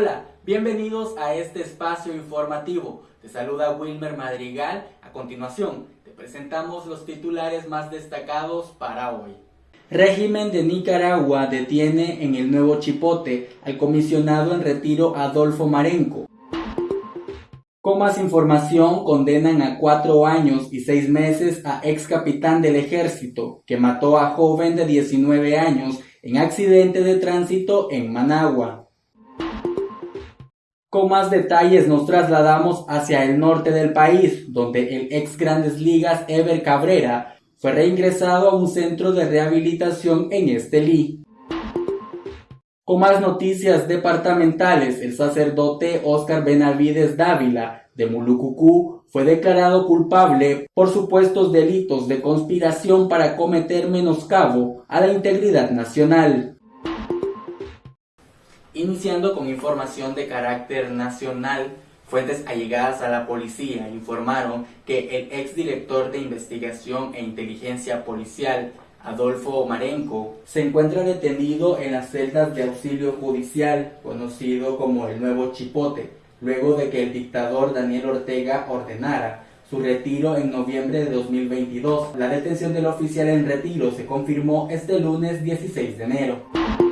Hola, bienvenidos a este espacio informativo. Te saluda Wilmer Madrigal. A continuación, te presentamos los titulares más destacados para hoy. Régimen de Nicaragua detiene en el nuevo Chipote al comisionado en retiro Adolfo Marenco. Con más información, condenan a cuatro años y seis meses a ex capitán del ejército que mató a joven de 19 años en accidente de tránsito en Managua. Con más detalles nos trasladamos hacia el norte del país, donde el ex Grandes Ligas Ever Cabrera fue reingresado a un centro de rehabilitación en Estelí. Con más noticias departamentales, el sacerdote Oscar Benavides Dávila de Mulucucú fue declarado culpable por supuestos delitos de conspiración para cometer menoscabo a la integridad nacional. Iniciando con información de carácter nacional, fuentes allegadas a la policía informaron que el exdirector de investigación e inteligencia policial, Adolfo Marenco, se encuentra detenido en las celdas de auxilio judicial, conocido como el Nuevo Chipote, luego de que el dictador Daniel Ortega ordenara su retiro en noviembre de 2022. La detención del oficial en retiro se confirmó este lunes 16 de enero.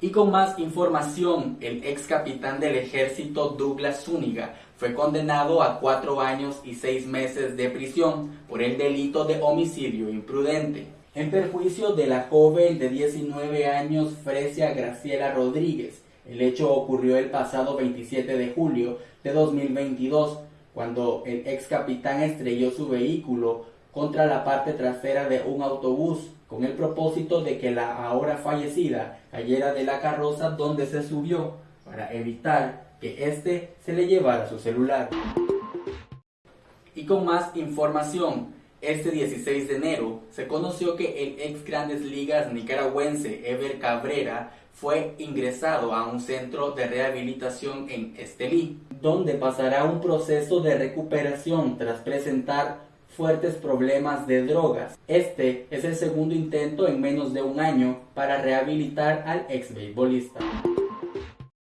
Y con más información, el ex capitán del ejército Douglas Zúñiga fue condenado a cuatro años y seis meses de prisión por el delito de homicidio imprudente, en perjuicio de la joven de 19 años Fresia Graciela Rodríguez. El hecho ocurrió el pasado 27 de julio de 2022, cuando el ex capitán estrelló su vehículo contra la parte trasera de un autobús con el propósito de que la ahora fallecida cayera de la carroza donde se subió para evitar que éste se le llevara su celular. Y con más información, este 16 de enero se conoció que el ex Grandes Ligas nicaragüense Ever Cabrera fue ingresado a un centro de rehabilitación en Estelí, donde pasará un proceso de recuperación tras presentar fuertes problemas de drogas. Este es el segundo intento en menos de un año para rehabilitar al ex beisbolista.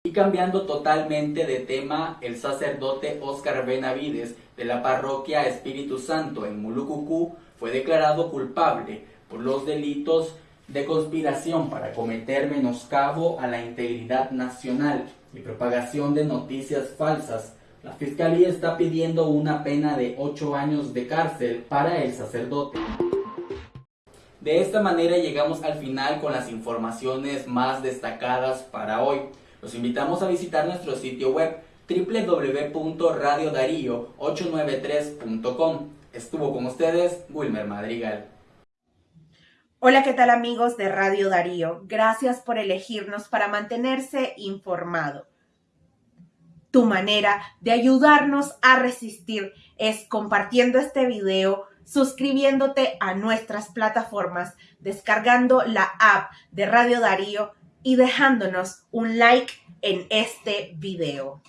Y cambiando totalmente de tema, el sacerdote Oscar Benavides de la parroquia Espíritu Santo en Mulucucú fue declarado culpable por los delitos de conspiración para cometer menoscabo a la integridad nacional y propagación de noticias falsas la fiscalía está pidiendo una pena de 8 años de cárcel para el sacerdote. De esta manera llegamos al final con las informaciones más destacadas para hoy. Los invitamos a visitar nuestro sitio web www.radiodarío893.com. Estuvo con ustedes Wilmer Madrigal. Hola, ¿qué tal amigos de Radio Darío? Gracias por elegirnos para mantenerse informado. Tu manera de ayudarnos a resistir es compartiendo este video, suscribiéndote a nuestras plataformas, descargando la app de Radio Darío y dejándonos un like en este video.